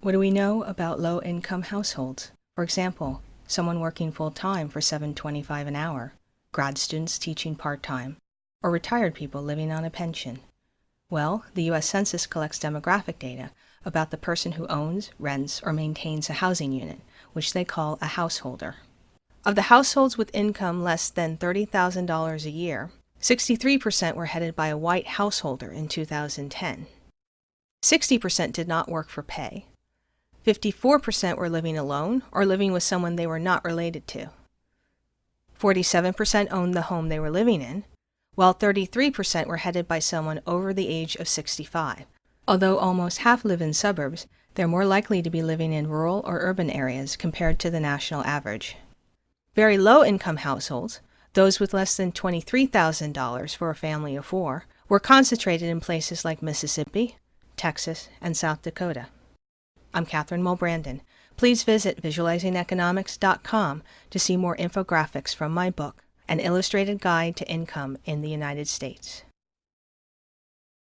What do we know about low income households? For example, someone working full time for $7.25 an hour, grad students teaching part time, or retired people living on a pension. Well, the US Census collects demographic data about the person who owns, rents, or maintains a housing unit, which they call a householder. Of the households with income less than $30,000 a year, 63% were headed by a white householder in 2010. 60% did not work for pay. 54% were living alone or living with someone they were not related to. 47% owned the home they were living in, while 33% were headed by someone over the age of 65. Although almost half live in suburbs, they're more likely to be living in rural or urban areas compared to the national average. Very low income households, those with less than $23,000 for a family of four, were concentrated in places like Mississippi, Texas, and South Dakota. I'm Catherine Mulbrandon. Please visit visualizingeconomics.com to see more infographics from my book, An Illustrated Guide to Income in the United States.